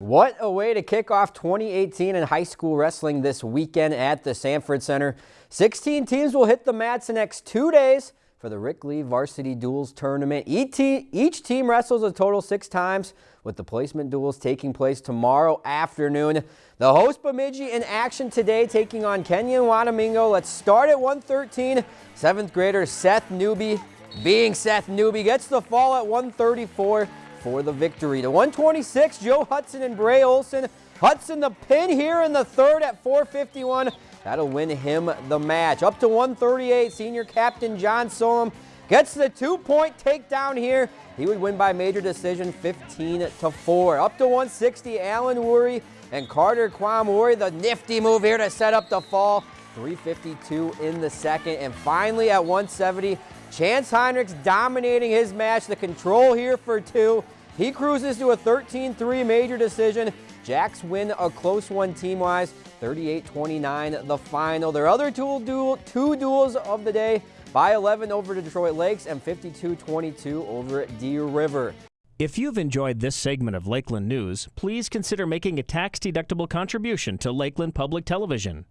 What a way to kick off 2018 in high school wrestling this weekend at the Sanford Center. 16 teams will hit the mats the next two days for the Rick Lee Varsity Duels Tournament. Each team wrestles a total six times with the placement duels taking place tomorrow afternoon. The host Bemidji in action today taking on Kenyon Wanamingo. Let's start at 113. Seventh grader Seth Newby being Seth Newby gets the fall at 134 for the victory. The 126, Joe Hudson and Bray Olson. Hudson the pin here in the third at 451. That'll win him the match. Up to 138, senior captain John Solom gets the two-point takedown here. He would win by major decision 15 to 4. Up to 160, Alan Worry and Carter Kwamuri. The nifty move here to set up the fall. 352 in the second. And finally at 170, Chance Heinrichs dominating his match. The control here for two. He cruises to a 13-3 major decision. Jacks win a close one team-wise, 38-29 the final. Their other two, duel, two duels of the day, by 11 over to Detroit Lakes and 52-22 over Deer River. If you've enjoyed this segment of Lakeland News, please consider making a tax-deductible contribution to Lakeland Public Television.